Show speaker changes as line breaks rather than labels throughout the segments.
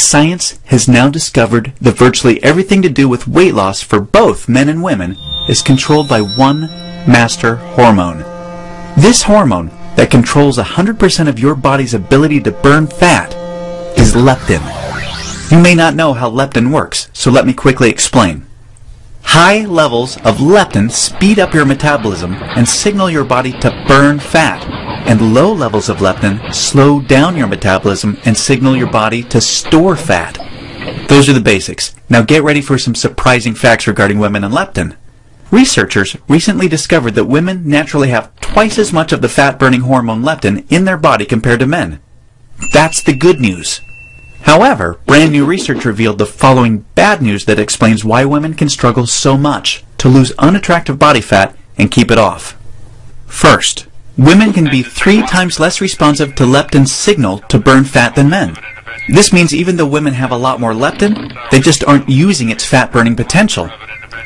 science has now discovered that virtually everything to do with weight loss for both men and women is controlled by one master hormone. This hormone that controls 100% of your body's ability to burn fat is leptin. You may not know how leptin works, so let me quickly explain. High levels of leptin speed up your metabolism and signal your body to burn fat, and low levels of leptin slow down your metabolism and signal your body to store fat. Those are the basics. Now get ready for some surprising facts regarding women and leptin. Researchers recently discovered that women naturally have twice as much of the fat-burning hormone leptin in their body compared to men. That's the good news. However, brand new research revealed the following bad news that explains why women can struggle so much to lose unattractive body fat and keep it off. First, women can be three times less responsive to leptin's signal to burn fat than men. This means even though women have a lot more leptin, they just aren't using its fat burning potential.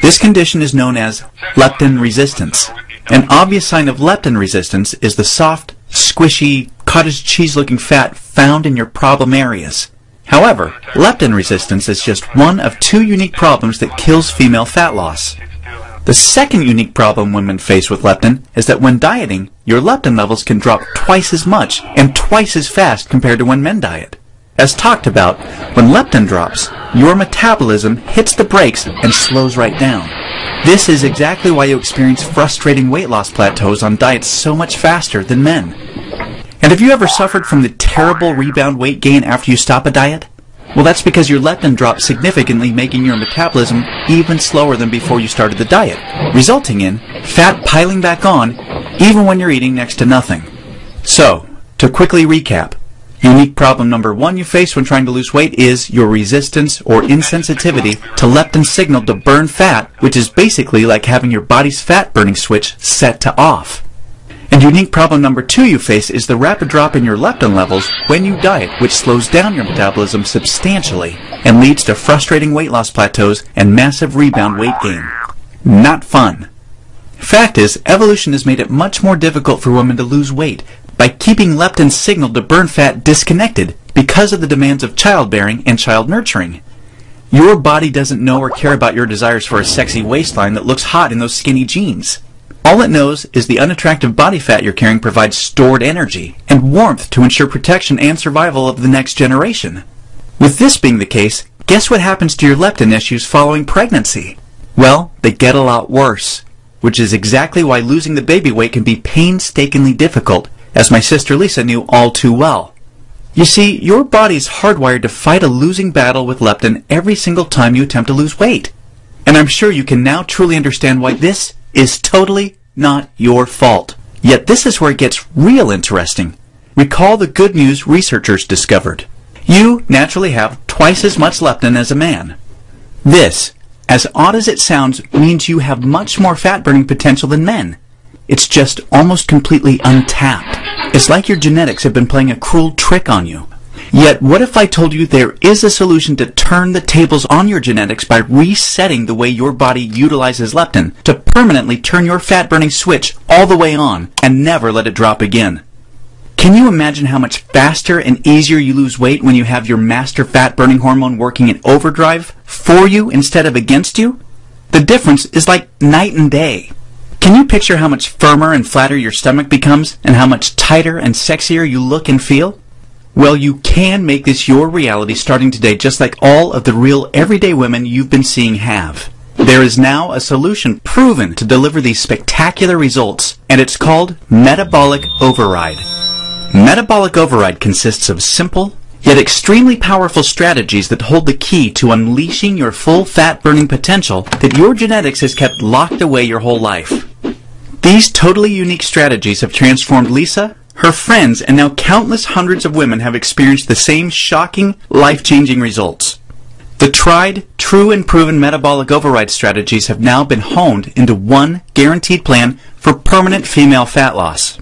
This condition is known as leptin resistance. An obvious sign of leptin resistance is the soft, squishy, cottage cheese looking fat found in your problem areas. However, leptin resistance is just one of two unique problems that kills female fat loss. The second unique problem women face with leptin is that when dieting, your leptin levels can drop twice as much and twice as fast compared to when men diet. As talked about, when leptin drops, your metabolism hits the brakes and slows right down. This is exactly why you experience frustrating weight loss plateaus on diets so much faster than men. And have you ever suffered from the terrible rebound weight gain after you stop a diet? Well, that's because your leptin drops significantly, making your metabolism even slower than before you started the diet, resulting in fat piling back on even when you're eating next to nothing. So, to quickly recap, unique problem number one you face when trying to lose weight is your resistance or insensitivity to leptin signal to burn fat, which is basically like having your body's fat burning switch set to off. And unique problem number two you face is the rapid drop in your leptin levels when you diet, which slows down your metabolism substantially and leads to frustrating weight loss plateaus and massive rebound weight gain. Not fun. Fact is, evolution has made it much more difficult for women to lose weight by keeping leptin's signal to burn fat disconnected because of the demands of childbearing and child nurturing. Your body doesn't know or care about your desires for a sexy waistline that looks hot in those skinny jeans. All it knows is the unattractive body fat you're carrying provides stored energy and warmth to ensure protection and survival of the next generation. With this being the case, guess what happens to your leptin issues following pregnancy? Well, they get a lot worse, which is exactly why losing the baby weight can be painstakingly difficult, as my sister Lisa knew all too well. You see, your body's hardwired to fight a losing battle with leptin every single time you attempt to lose weight. And I'm sure you can now truly understand why this is totally not your fault. Yet this is where it gets real interesting. Recall the good news researchers discovered. You naturally have twice as much leptin as a man. This, as odd as it sounds, means you have much more fat burning potential than men. It's just almost completely untapped. It's like your genetics have been playing a cruel trick on you. Yet, what if I told you there is a solution to turn the tables on your genetics by resetting the way your body utilizes leptin to permanently turn your fat burning switch all the way on and never let it drop again? Can you imagine how much faster and easier you lose weight when you have your master fat burning hormone working in overdrive for you instead of against you? The difference is like night and day. Can you picture how much firmer and flatter your stomach becomes and how much tighter and sexier you look and feel? Well, you can make this your reality starting today, just like all of the real everyday women you've been seeing have. There is now a solution proven to deliver these spectacular results, and it's called Metabolic Override. Metabolic Override consists of simple, yet extremely powerful strategies that hold the key to unleashing your full fat burning potential that your genetics has kept locked away your whole life. These totally unique strategies have transformed Lisa, her friends and now countless hundreds of women have experienced the same shocking, life-changing results. The tried, true and proven metabolic override strategies have now been honed into one guaranteed plan for permanent female fat loss.